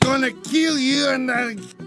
Gonna kill you and... Uh...